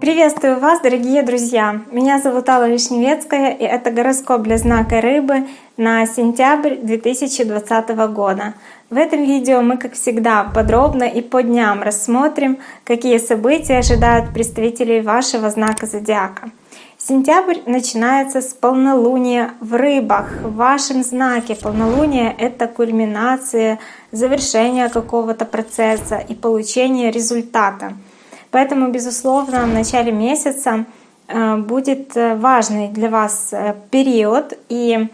Приветствую вас, дорогие друзья! Меня зовут Алла Вишневецкая, и это гороскоп для знака Рыбы на сентябрь 2020 года. В этом видео мы, как всегда, подробно и по дням рассмотрим, какие события ожидают представителей вашего знака зодиака. Сентябрь начинается с полнолуния в рыбах. В вашем знаке полнолуние — это кульминация, завершение какого-то процесса и получение результата — Поэтому, безусловно, в начале месяца э, будет э, важный для вас э, период, и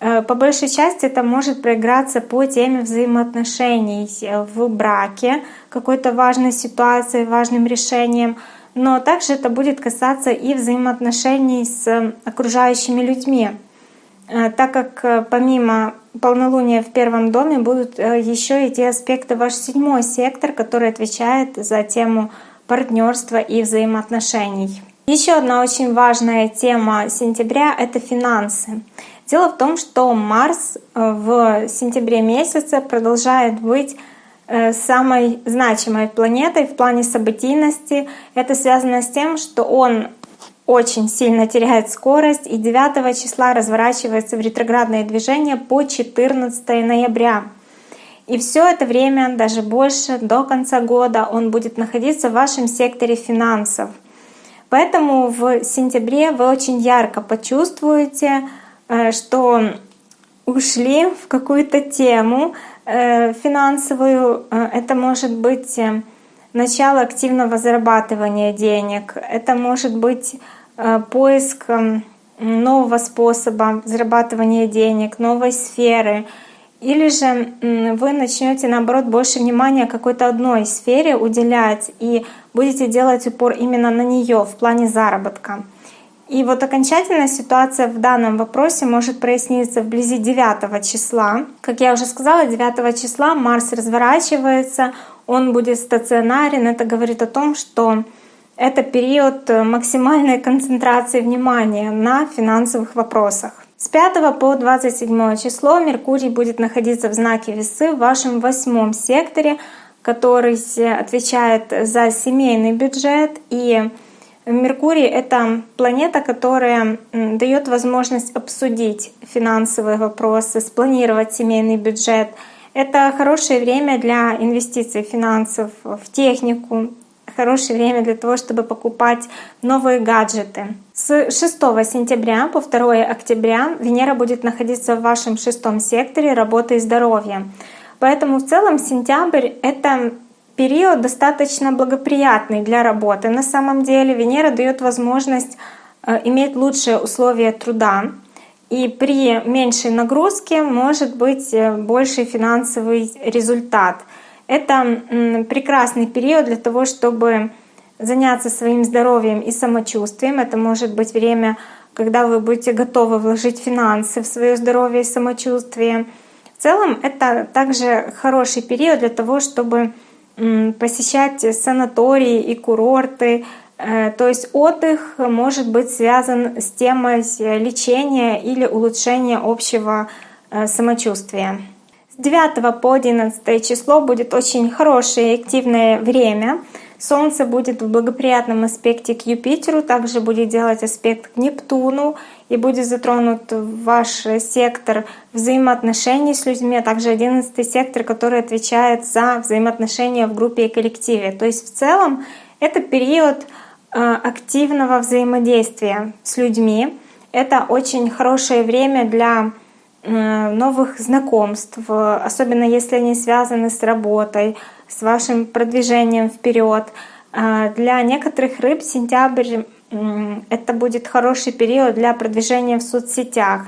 по большей части это может проиграться по теме взаимоотношений в браке, какой-то важной ситуации, важным решением, но также это будет касаться и взаимоотношений с окружающими людьми, так как помимо полнолуния в первом доме будут еще и те аспекты ваш седьмой сектор, который отвечает за тему партнерства и взаимоотношений. Еще одна очень важная тема сентября — это финансы. Дело в том, что Марс э, в сентябре месяце продолжает быть э, самой значимой планетой в плане событийности. Это связано с тем, что он очень сильно теряет скорость и 9 числа разворачивается в ретроградное движение по 14 ноября. И все это время, даже больше, до конца года, он будет находиться в вашем секторе финансов. Поэтому в сентябре вы очень ярко почувствуете, э, что ушли в какую-то тему э, финансовую. Э, это может быть начало активного зарабатывания денег, это может быть поиск нового способа зарабатывания денег, новой сферы — или же вы начнете, наоборот, больше внимания какой-то одной сфере уделять и будете делать упор именно на нее в плане заработка. И вот окончательная ситуация в данном вопросе может проясниться вблизи 9 числа. Как я уже сказала, 9 числа Марс разворачивается, он будет стационарен. Это говорит о том, что это период максимальной концентрации внимания на финансовых вопросах. С 5 по 27 число Меркурий будет находиться в знаке Весы в вашем восьмом секторе, который отвечает за семейный бюджет. И Меркурий — это планета, которая дает возможность обсудить финансовые вопросы, спланировать семейный бюджет. Это хорошее время для инвестиций финансов в технику, хорошее время для того, чтобы покупать новые гаджеты. С 6 сентября по 2 октября Венера будет находиться в вашем шестом секторе работы и здоровья. Поэтому в целом сентябрь — это период достаточно благоприятный для работы. На самом деле Венера дает возможность э, иметь лучшие условия труда, и при меньшей нагрузке может быть э, больший финансовый результат — это прекрасный период для того, чтобы заняться своим здоровьем и самочувствием. Это может быть время, когда вы будете готовы вложить финансы в свое здоровье и самочувствие. В целом это также хороший период для того, чтобы посещать санатории и курорты. Э, то есть отдых может быть связан с темой лечения или улучшения общего э, самочувствия. 9 по 11 число будет очень хорошее и активное время. Солнце будет в благоприятном аспекте к Юпитеру, также будет делать аспект к Нептуну и будет затронут ваш сектор взаимоотношений с людьми, а также 11 сектор, который отвечает за взаимоотношения в группе и коллективе. То есть в целом это период э, активного взаимодействия с людьми. Это очень хорошее время для новых знакомств, особенно если они связаны с работой, с вашим продвижением вперед. Э, для некоторых рыб сентябрь это будет хороший период для продвижения в соцсетях,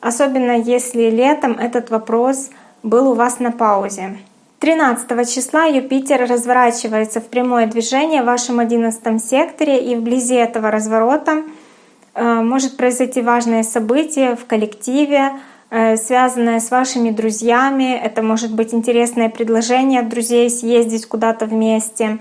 особенно если летом этот вопрос был у вас на паузе. 13 числа Юпитер разворачивается в прямое движение в вашем 11 секторе, и вблизи этого разворота э, может произойти важное событие в коллективе, Э, связанное с вашими друзьями. Это может быть интересное предложение от друзей съездить куда-то вместе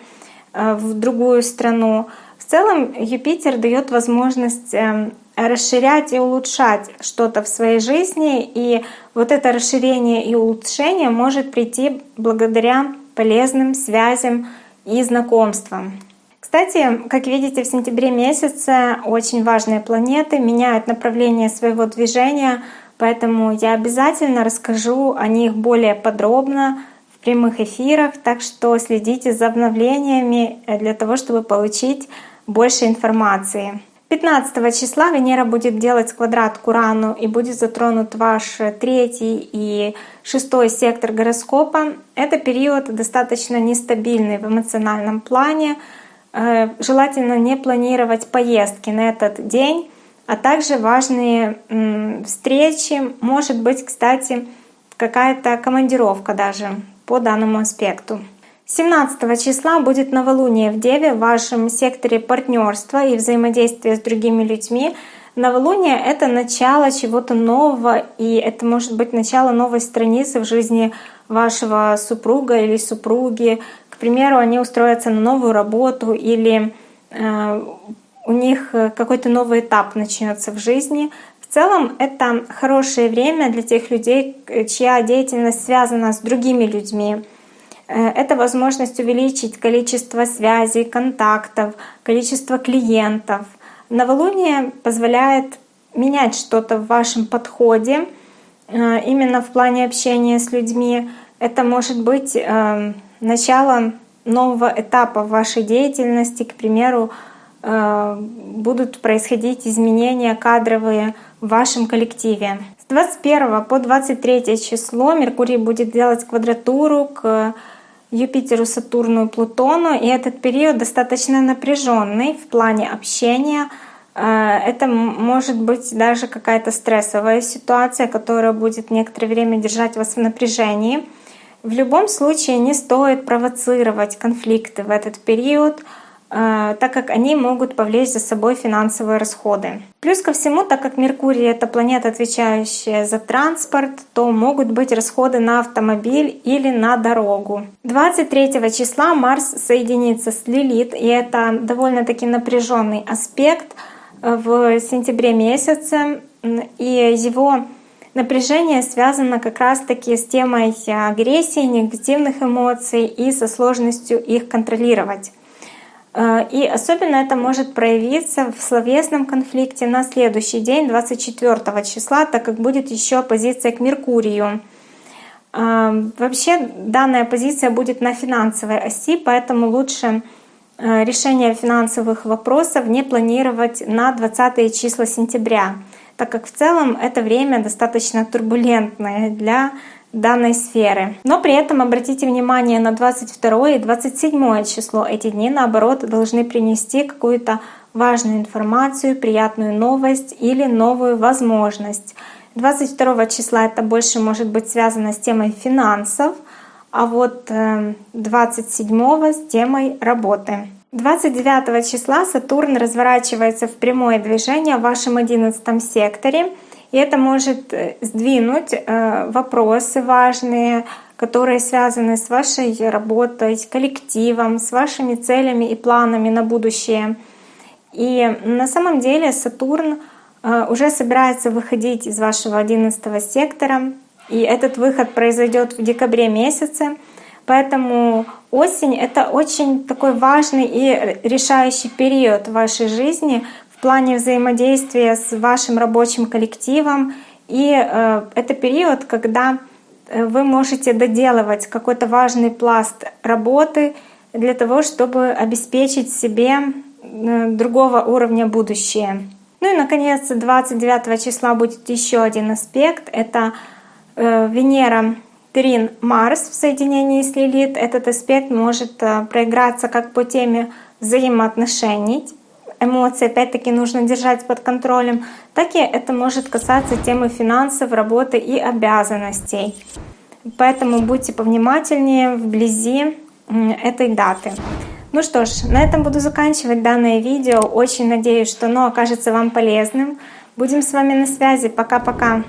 э, в другую страну. В целом Юпитер дает возможность эм, расширять и улучшать что-то в своей жизни. И вот это расширение и улучшение может прийти благодаря полезным связям и знакомствам. Кстати, как видите, в сентябре месяце очень важные планеты меняют направление своего движения, поэтому я обязательно расскажу о них более подробно в прямых эфирах, так что следите за обновлениями для того, чтобы получить больше информации. 15 числа Венера будет делать квадрат к Урану и будет затронут ваш третий и шестой сектор гороскопа. Это период достаточно нестабильный в эмоциональном плане. Э, желательно не планировать поездки на этот день, а также важные встречи. Может быть, кстати, какая-то командировка даже по данному аспекту. 17 числа будет новолуние в Деве в вашем секторе партнерства и взаимодействия с другими людьми. Новолуние — это начало чего-то нового, и это может быть начало новой страницы в жизни вашего супруга или супруги. К примеру, они устроятся на новую работу или э, у них какой-то новый этап начнется в жизни. В целом это хорошее время для тех людей, чья деятельность связана с другими людьми. Э, это возможность увеличить количество связей, контактов, количество клиентов. Новолуние позволяет менять что-то в вашем подходе, э, именно в плане общения с людьми. Это может быть э, начало нового этапа в вашей деятельности, к примеру, будут происходить изменения кадровые в вашем коллективе. С 21 по 23 число Меркурий будет делать квадратуру к Юпитеру, Сатурну и Плутону. И этот период достаточно напряженный в плане общения. Э, это может быть даже какая-то стрессовая ситуация, которая будет некоторое время держать вас в напряжении. В любом случае не стоит провоцировать конфликты в этот период. Э, так как они могут повлечь за собой финансовые расходы. Плюс ко всему, так как Меркурий — это планета, отвечающая за транспорт, то могут быть расходы на автомобиль или на дорогу. 23 числа Марс соединится с Лилит, и это довольно-таки напряженный аспект э, в сентябре месяце, и его напряжение связано как раз-таки с темой агрессии, негативных эмоций и со сложностью их контролировать. Э, и особенно это может проявиться в словесном конфликте на следующий день, 24 числа, так как будет еще оппозиция к Меркурию. Э, вообще данная позиция будет на финансовой оси, поэтому лучше э, решение финансовых вопросов не планировать на 20 числа сентября, так как в целом это время достаточно турбулентное для данной сферы. Но при этом обратите внимание на 22 и 27 число. Эти дни, наоборот, должны принести какую-то важную информацию, приятную новость или новую возможность. 22 числа это больше может быть связано с темой финансов, а вот 27 э, с темой работы. 29 числа Сатурн разворачивается в прямое движение в вашем 11 секторе — и это может э, сдвинуть э, вопросы важные, которые связаны с вашей работой, с коллективом, с вашими целями и планами на будущее. И на самом деле Сатурн э, уже собирается выходить из вашего 11 сектора, и этот выход произойдет в декабре месяце. Поэтому осень — это очень такой важный и решающий период в вашей жизни, плане взаимодействия с вашим рабочим коллективом. И э, это период, когда э, вы можете доделывать какой-то важный пласт работы для того, чтобы обеспечить себе э, другого уровня будущее. Ну и, наконец, 29 числа будет еще один аспект. Это Венера Трин Марс в соединении с Лилит. Этот аспект может проиграться как по теме взаимоотношений, эмоции опять-таки нужно держать под контролем, так и это может касаться темы финансов, работы и обязанностей. Поэтому будьте повнимательнее вблизи этой даты. Ну что ж, на этом буду заканчивать данное видео. Очень надеюсь, что оно окажется вам полезным. Будем с вами на связи. Пока-пока.